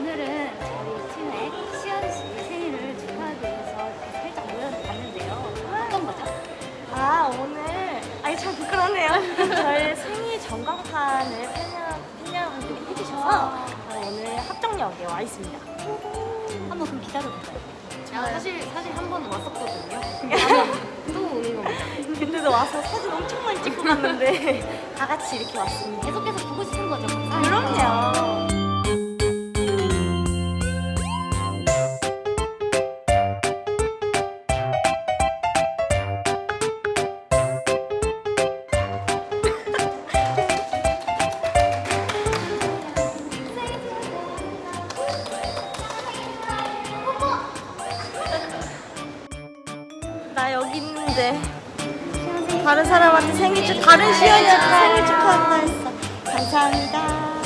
오늘은 저희 팀의 시연 씨 생일을 축하하기 위해서 살짝 모여봤는데요. 어떤 거죠? 아 오늘 아니 참 부끄럽네요. 저희 생일 전광판을 팬여, 팬여분들이 해주셔서 와. 어, 오늘 합정역에 와 있습니다. 한번 그럼 기다려볼까요? 제가 사실 사실 한 번 왔었거든요. 또 오는 겁니다. 근데도 와서 사진 엄청 많이 찍고 갔는데 다 같이 이렇게 왔습니다. 계속해서 보고 싶은 거죠? 그럼요. 나 여기 있는데 다른 사람한테 생일 축 다른 시연이한테 생일 축하한다 했어. 감사합니다.